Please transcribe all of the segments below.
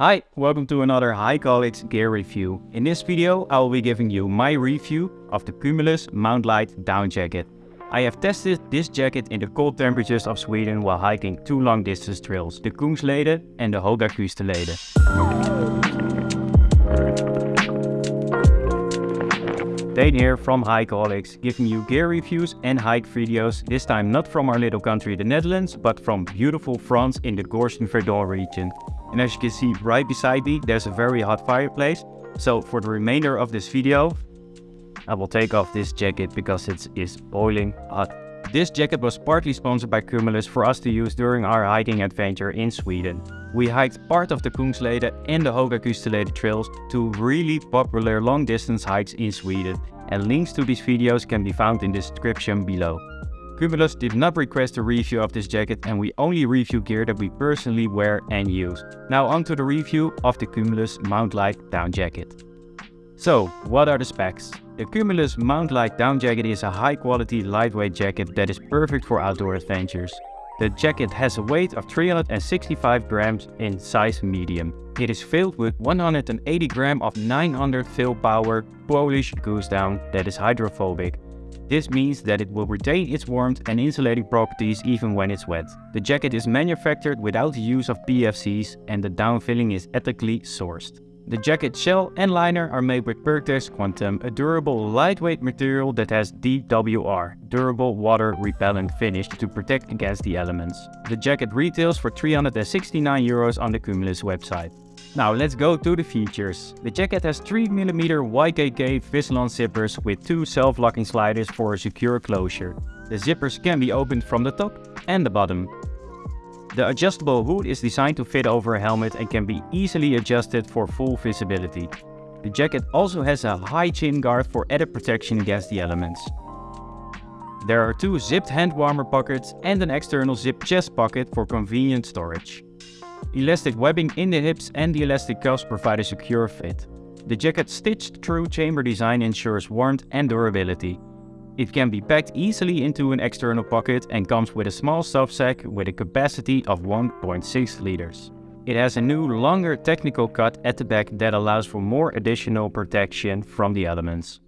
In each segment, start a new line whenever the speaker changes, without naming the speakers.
Hi, welcome to another Hikeaholics gear review. In this video I will be giving you my review of the Cumulus Mount Light down jacket. I have tested this jacket in the cold temperatures of Sweden while hiking two long distance trails, the Kungsleden and the Höga Kustenleden. Dane here from Hikeaholics, giving you gear reviews and hike videos, this time not from our little country the Netherlands, but from beautiful France in the Gorges du Verdon region. And as you can see right beside me, there's a very hot fireplace. So for the remainder of this video, I will take off this jacket because it is boiling hot. This jacket was partly sponsored by Cumulus for us to use during our hiking adventure in Sweden. We hiked part of the Kungsleden and the Höga Kustenleden trails, two really popular long distance hikes in Sweden, and links to these videos can be found in the description below. Cumulus did not request a review of this jacket and we only review gear that we personally wear and use. Now on to the review of the Cumulus Mount Light down jacket. So, what are the specs? The Cumulus Mount Light down jacket is a high quality lightweight jacket that is perfect for outdoor adventures. The jacket has a weight of 365 grams in size medium. It is filled with 180 gram of 900 fill power Polish goose down that is hydrophobic. This means that it will retain its warmth and insulating properties even when it's wet. The jacket is manufactured without the use of PFCs and the down filling is ethically sourced. The jacket shell and liner are made with Pertex Quantum, a durable lightweight material that has DWR, durable water repellent finish to protect against the elements. The jacket retails for 369 euros on the Cumulus website. Now let's go to the features. The jacket has 3mm YKK Vislon zippers with two self-locking sliders for a secure closure. The zippers can be opened from the top and the bottom. The adjustable hood is designed to fit over a helmet and can be easily adjusted for full visibility. The jacket also has a high chin guard for added protection against the elements. There are two zipped hand warmer pockets and an external zip chest pocket for convenient storage. Elastic webbing in the hips and the elastic cuffs provide a secure fit. The jacket's stitched through chamber design ensures warmth and durability. It can be packed easily into an external pocket and comes with a small stuff sack with a capacity of 1.6 liters. It has a new longer technical cut at the back that allows for more additional protection from the elements.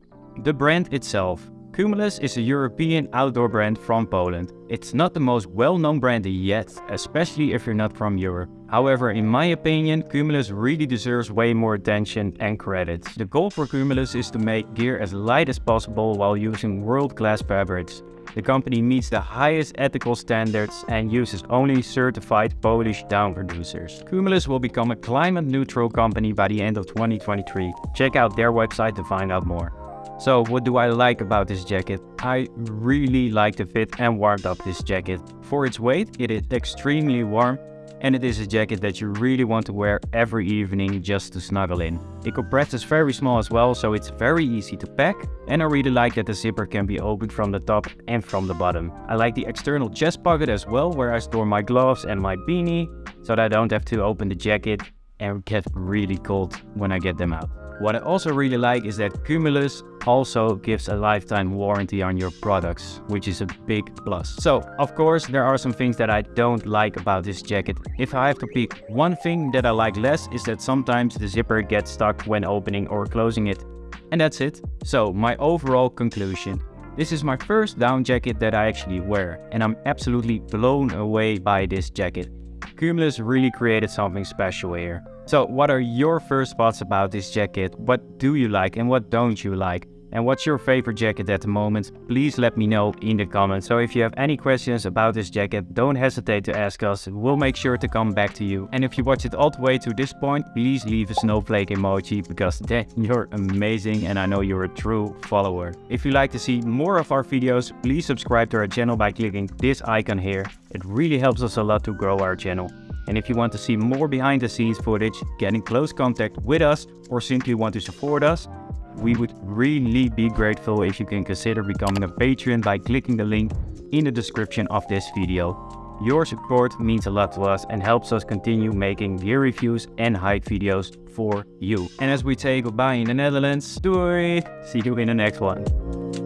The brand itself. Cumulus is a European outdoor brand from Poland. It's not the most well-known brand yet, especially if you're not from Europe. However, in my opinion, Cumulus really deserves way more attention and credit. The goal for Cumulus is to make gear as light as possible while using world-class fabrics. The company meets the highest ethical standards and uses only certified Polish down producers. Cumulus will become a climate neutral company by the end of 2023. Check out their website to find out more. So what do I like about this jacket? I really like the fit and warmth of this jacket. For its weight, it is extremely warm and it is a jacket that you really want to wear every evening just to snuggle in. It compresses very small as well, so it's very easy to pack. And I really like that the zipper can be opened from the top and from the bottom. I like the external chest pocket as well, where I store my gloves and my beanie, so that I don't have to open the jacket and get really cold when I get them out. What I also really like is that Cumulus also gives a lifetime warranty on your products, which is a big plus. So, of course, there are some things that I don't like about this jacket. If I have to pick one thing that I like less is that sometimes the zipper gets stuck when opening or closing it. And that's it. So, my overall conclusion. This is my first down jacket that I actually wear, and I'm absolutely blown away by this jacket. Cumulus really created something special here. So what are your first thoughts about this jacket? What do you like and what don't you like? And what's your favorite jacket at the moment? Please let me know in the comments. So if you have any questions about this jacket, don't hesitate to ask us. We'll make sure to come back to you. And if you watch it all the way to this point, please leave a snowflake emoji because then you're amazing and I know you're a true follower. If you'd like to see more of our videos, please subscribe to our channel by clicking this icon here. It really helps us a lot to grow our channel. And if you want to see more behind the scenes footage, get in close contact with us or simply want to support us, we would really be grateful if you can consider becoming a Patreon by clicking the link in the description of this video. Your support means a lot to us and helps us continue making gear reviews and hike videos for you. And as we say goodbye in the Netherlands, doei! See you in the next one.